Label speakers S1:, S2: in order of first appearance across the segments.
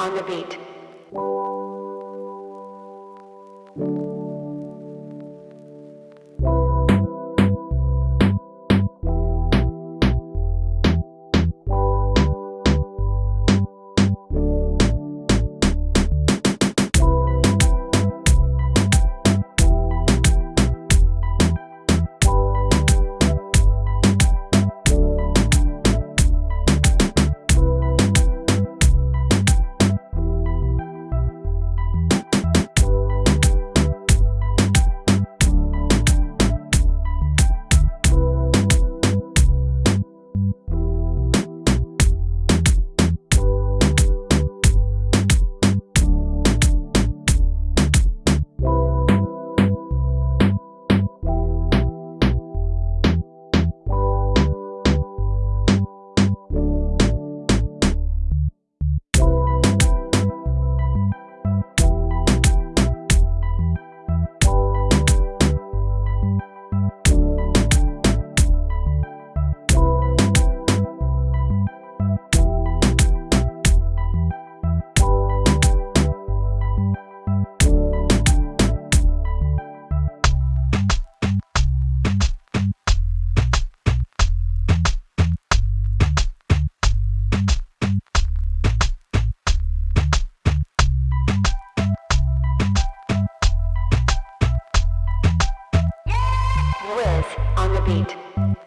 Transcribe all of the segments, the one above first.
S1: on the beat. Beat.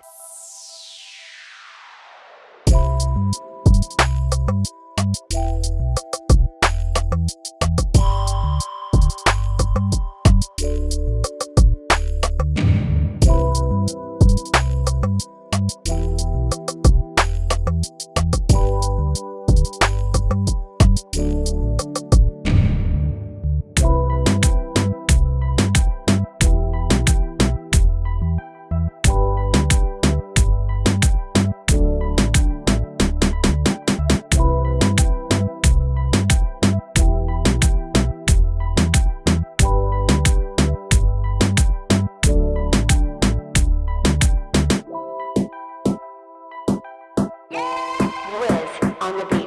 S1: On the beat.